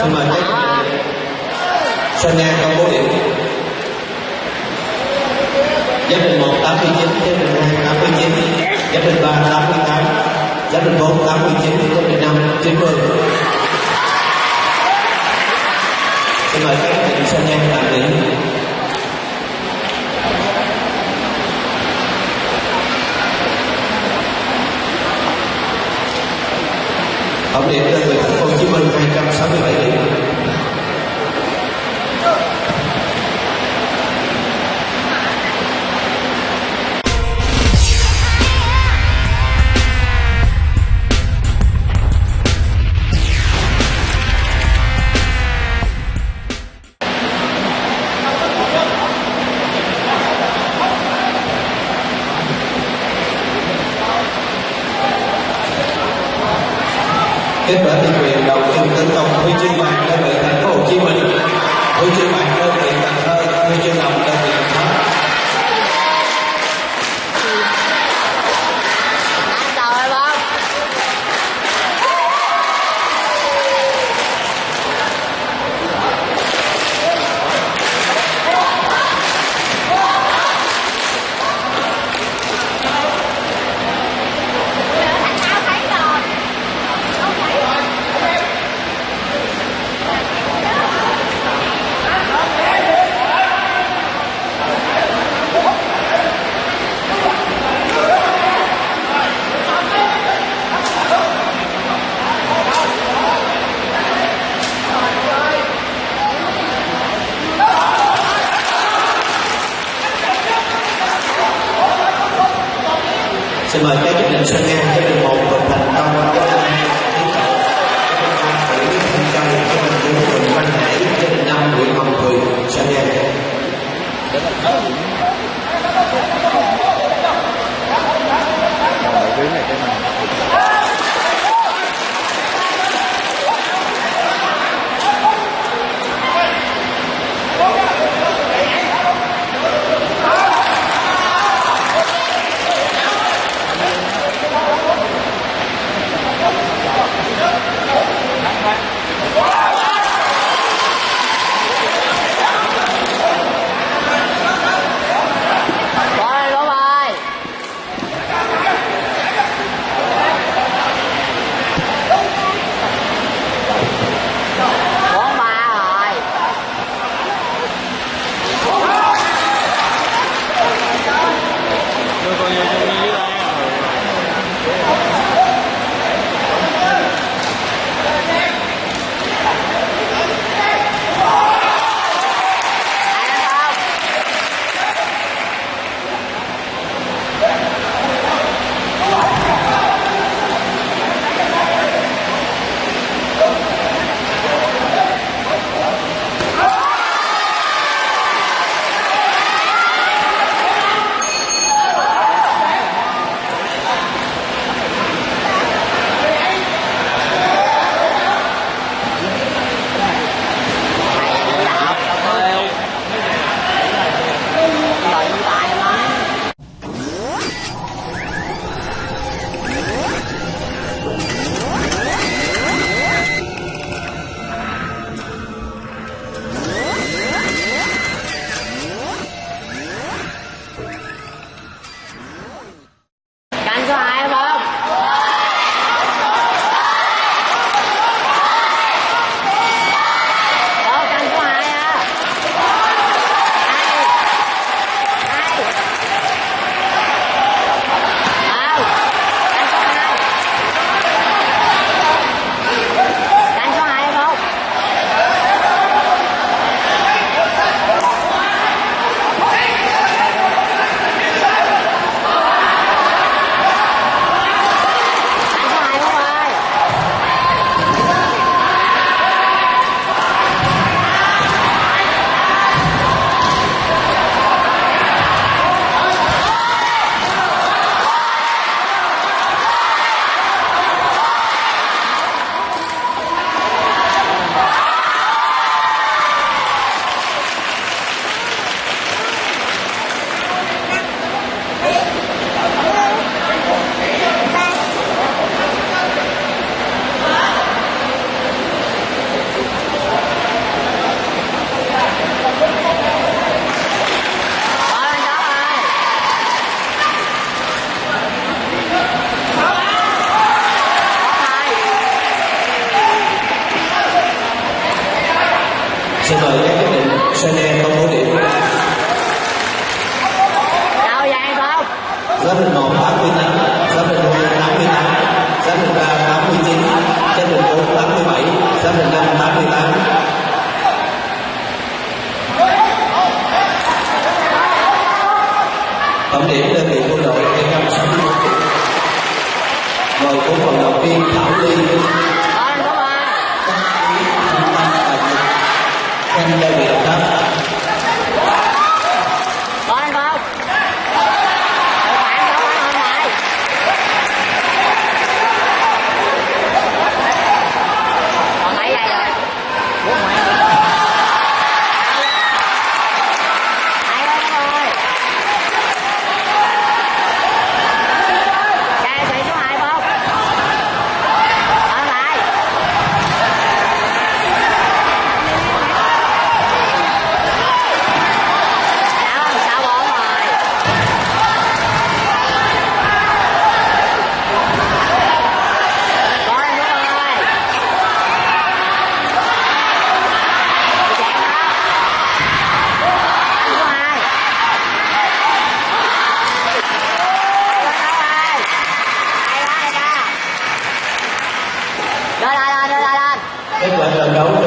xin mời tiếp Sonia công bố điểm. Giáp đình mươi chín, Giáp đình 2 89 Giáp đình 3 88 Giáp đình mươi chín, Giáp đình 5 90 Xin mời các bạn Sonia tạm điểm. Kết quả thi quyền đầu tiên tấn công huy chương vàng đơn vị thành phố Hồ Chí Minh. Huy chương vàng đơn xin mời các chấp nhận sang Nga chấp nhận một Bình Thành công chấp nhận hai Tiến Cậu chấp nhận ba Tử Thanh sang chấp Giáp tám, 1 88 Giáp Bình 2 88 Giáp Bình 3 89 Giáp bảy, 4 87 Giáp Bình 5 88 Tổng điểm đơn vị quân đội 261 điểm Mời bốn vận động viên Thảo Ly. Con đúng vai